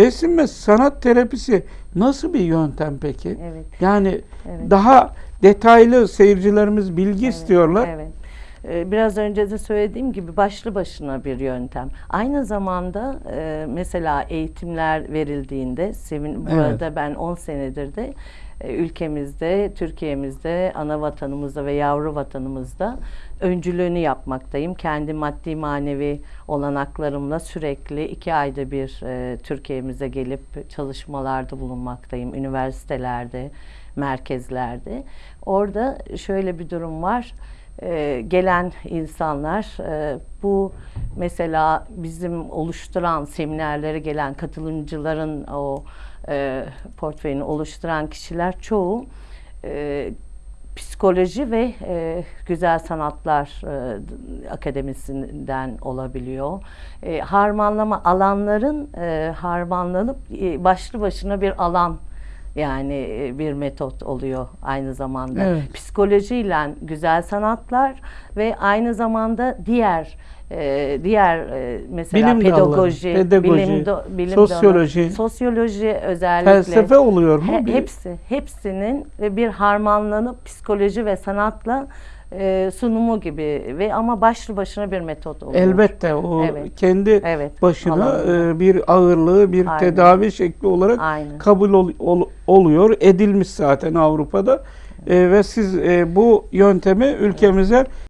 Resim ve sanat terapisi nasıl bir yöntem peki? Evet. Yani Evet. daha detaylı seyircilerimiz bilgi Evet, istiyorlar. Evet. Ee, Biraz önce de söylediğim gibi başlı başına bir yöntem. Aynı zamanda e, mesela eğitimler verildiğinde, sevin, burada ben 10 senedir de e, ülkemizde, Türkiye'mizde, ana vatanımızda ve yavru vatanımızda öncülüğünü yapmaktayım. Kendi maddi manevi olanaklarımla sürekli iki ayda bir e, Türkiye'mize gelip çalışmalarda bulunmaktayım. Üniversitelerde, merkezlerde. Orada şöyle bir durum var. Ee, gelen insanlar e, bu mesela bizim oluşturan seminerlere gelen katılımcıların o e, portföyünü oluşturan kişiler çoğu e, psikoloji ve e, güzel sanatlar e, akademisinden olabiliyor. E, harmanlama alanların e, harmanlanıp e, başlı başına bir alan yani e, bir metot oluyor aynı zamanda. Evet. Psikolojiyle güzel sanatlar ve aynı zamanda diğer e, diğer e, mesela Bilim dalları, pedagoji, pedagoji, bilim, do- bilim sosyoloji, dalı, sosyoloji özellikle Felsefe oluyor mu? He- hepsi, hepsinin bir harmanlanıp psikoloji ve sanatla e, sunumu gibi ve ama başlı başına bir metot oluyor. Elbette o Evet. kendi Evet, başına e, bir ağırlığı, bir Aynen. tedavi şekli olarak Aynen. kabul ol- ol- oluyor, edilmiş zaten Avrupa'da. E, ve siz e, bu yöntemi ülkemize